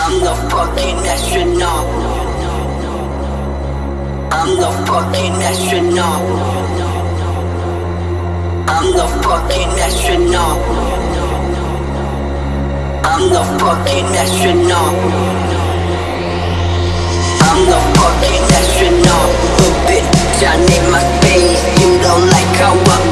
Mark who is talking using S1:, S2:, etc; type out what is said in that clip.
S1: I'm the fucking astronaut. I'm the fucking astronaut. I'm the fucking astronaut. I'm the fucking astronaut. I'm the fucking astronaut. But bitch, I need my space. You don't like how I'm.